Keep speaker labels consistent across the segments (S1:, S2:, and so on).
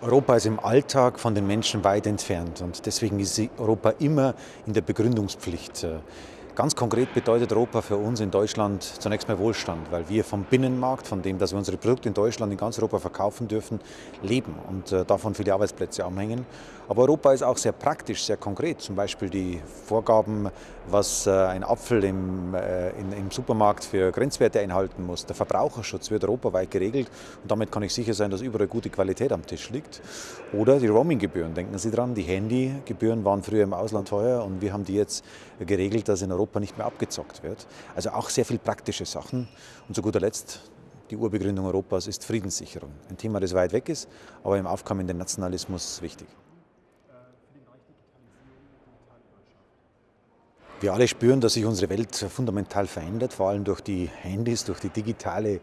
S1: Europa ist im Alltag von den Menschen weit entfernt und deswegen ist Europa immer in der Begründungspflicht. Ganz konkret bedeutet Europa für uns in Deutschland zunächst mal Wohlstand, weil wir vom Binnenmarkt, von dem, dass wir unsere Produkte in Deutschland, in ganz Europa verkaufen dürfen, leben und äh, davon viele Arbeitsplätze anhängen. Aber Europa ist auch sehr praktisch, sehr konkret. Zum Beispiel die Vorgaben, was äh, ein Apfel im, äh, in, im Supermarkt für Grenzwerte einhalten muss. Der Verbraucherschutz wird europaweit geregelt und damit kann ich sicher sein, dass überall gute Qualität am Tisch liegt. Oder die Roaminggebühren. Denken Sie dran, die Handygebühren waren früher im Ausland teuer und wir haben die jetzt geregelt, dass in Europa Europa nicht mehr abgezockt wird. Also auch sehr viel praktische Sachen. Und zu guter Letzt, die Urbegründung Europas ist Friedenssicherung. Ein Thema, das weit weg ist, aber im aufkommenden Nationalismus wichtig. Wir alle spüren, dass sich unsere Welt fundamental verändert, vor allem durch die Handys, durch die digitale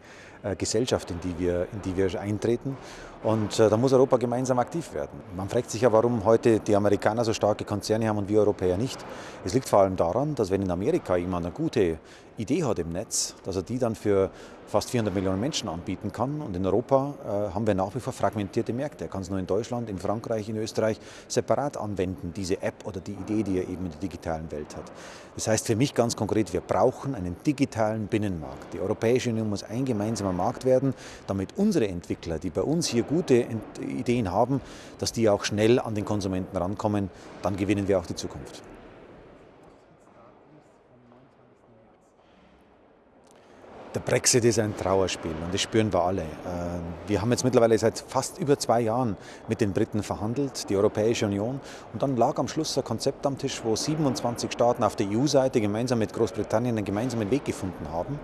S1: Gesellschaft, in die wir, in die wir eintreten. Und äh, da muss Europa gemeinsam aktiv werden. Man fragt sich ja, warum heute die Amerikaner so starke Konzerne haben und wir Europäer nicht. Es liegt vor allem daran, dass wenn in Amerika jemand eine gute Idee hat im Netz, dass er die dann für fast 400 Millionen Menschen anbieten kann. Und in Europa äh, haben wir nach wie vor fragmentierte Märkte. Er kann es nur in Deutschland, in Frankreich, in Österreich separat anwenden, diese App oder die Idee, die er eben in der digitalen Welt hat. Das heißt für mich ganz konkret, wir brauchen einen digitalen Binnenmarkt. Die Europäische Union muss ein gemeinsamer Markt werden, damit unsere Entwickler, die bei uns hier gute Ideen haben, dass die auch schnell an den Konsumenten rankommen. Dann gewinnen wir auch die Zukunft. Der Brexit ist ein Trauerspiel und das spüren wir alle. Ähm, wir haben jetzt mittlerweile seit fast über zwei Jahren mit den Briten verhandelt, die Europäische Union. Und dann lag am Schluss ein Konzept am Tisch, wo 27 Staaten auf der EU-Seite gemeinsam mit Großbritannien einen gemeinsamen Weg gefunden haben.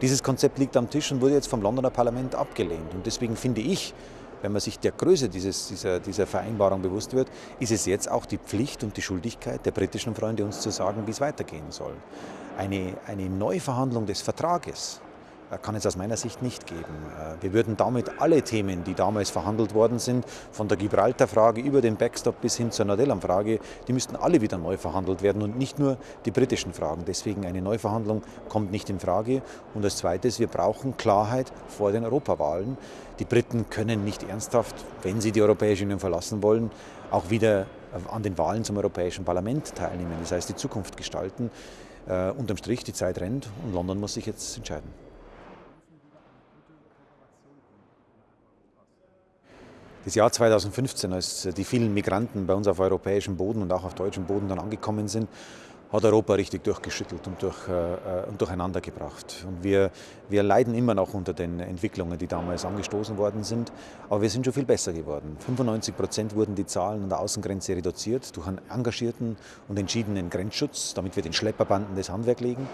S1: Dieses Konzept liegt am Tisch und wurde jetzt vom Londoner Parlament abgelehnt. Und deswegen finde ich, wenn man sich der Größe dieses, dieser, dieser Vereinbarung bewusst wird, ist es jetzt auch die Pflicht und die Schuldigkeit der britischen Freunde, uns zu sagen, wie es weitergehen soll. Eine, eine Neuverhandlung des Vertrages kann es aus meiner Sicht nicht geben. Äh, wir würden damit alle Themen, die damals verhandelt worden sind, von der Gibraltar-Frage über den Backstop bis hin zur Nordellam-Frage, die müssten alle wieder neu verhandelt werden und nicht nur die britischen Fragen. Deswegen eine Neuverhandlung kommt nicht in Frage. Und als Zweites, wir brauchen Klarheit vor den Europawahlen. Die Briten können nicht ernsthaft, wenn sie die Europäische Union verlassen wollen, auch wieder an den Wahlen zum Europäischen Parlament teilnehmen. Das heißt, die Zukunft gestalten. Äh, unterm Strich, die Zeit rennt und London muss sich jetzt entscheiden. Das Jahr 2015, als die vielen Migranten bei uns auf europäischem Boden und auch auf deutschem Boden dann angekommen sind, hat Europa richtig durchgeschüttelt und, durch, äh, und durcheinander gebracht. Und wir, wir leiden immer noch unter den Entwicklungen, die damals angestoßen worden sind, aber wir sind schon viel besser geworden. 95 Prozent wurden die Zahlen an der Außengrenze reduziert durch einen engagierten und entschiedenen Grenzschutz, damit wir den Schlepperbanden das Handwerk legen.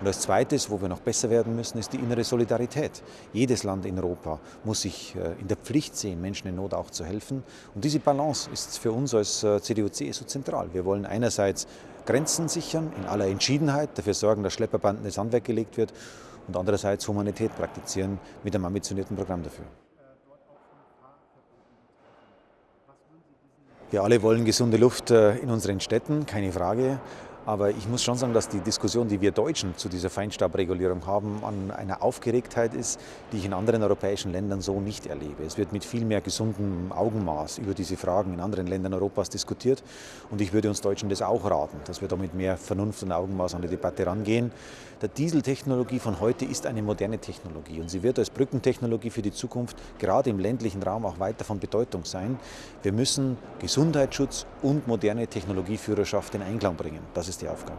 S1: Und als zweites, wo wir noch besser werden müssen, ist die innere Solidarität. Jedes Land in Europa muss sich äh, in der Pflicht sehen, Menschen in Not auch zu helfen. Und diese Balance ist für uns als äh, CDU-CSU zentral. Wir wollen einerseits Grenzen sichern, in aller Entschiedenheit, dafür sorgen, dass Schlepperbanden ins Handwerk gelegt wird und andererseits Humanität praktizieren mit einem ambitionierten Programm dafür. Wir alle wollen gesunde Luft äh, in unseren Städten, keine Frage. Aber ich muss schon sagen, dass die Diskussion, die wir Deutschen zu dieser Feinstaubregulierung haben, an einer Aufgeregtheit ist, die ich in anderen europäischen Ländern so nicht erlebe. Es wird mit viel mehr gesundem Augenmaß über diese Fragen in anderen Ländern Europas diskutiert. Und ich würde uns Deutschen das auch raten, dass wir da mit mehr Vernunft und Augenmaß an die Debatte rangehen. Der Dieseltechnologie von heute ist eine moderne Technologie und sie wird als Brückentechnologie für die Zukunft gerade im ländlichen Raum auch weiter von Bedeutung sein. Wir müssen Gesundheitsschutz und moderne Technologieführerschaft in Einklang bringen. Das ist die Aufgabe.